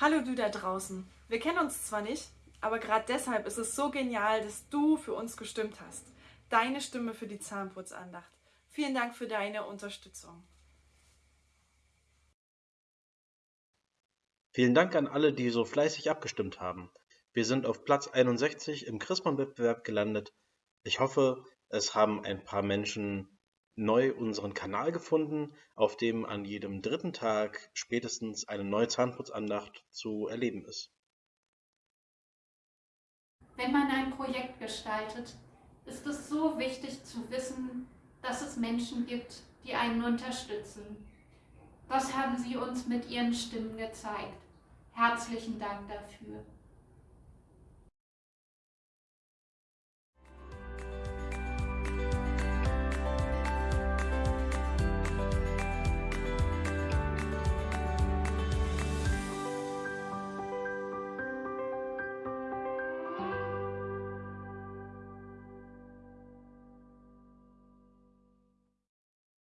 Hallo du da draußen. Wir kennen uns zwar nicht, aber gerade deshalb ist es so genial, dass du für uns gestimmt hast. Deine Stimme für die Zahnputzandacht. Vielen Dank für deine Unterstützung. Vielen Dank an alle, die so fleißig abgestimmt haben. Wir sind auf Platz 61 im Christmann-Wettbewerb gelandet. Ich hoffe, es haben ein paar Menschen neu unseren Kanal gefunden, auf dem an jedem dritten Tag spätestens eine neue Zahnputzandacht zu erleben ist. Wenn man ein Projekt gestaltet, ist es so wichtig zu wissen, dass es Menschen gibt, die einen unterstützen. Das haben Sie uns mit Ihren Stimmen gezeigt. Herzlichen Dank dafür.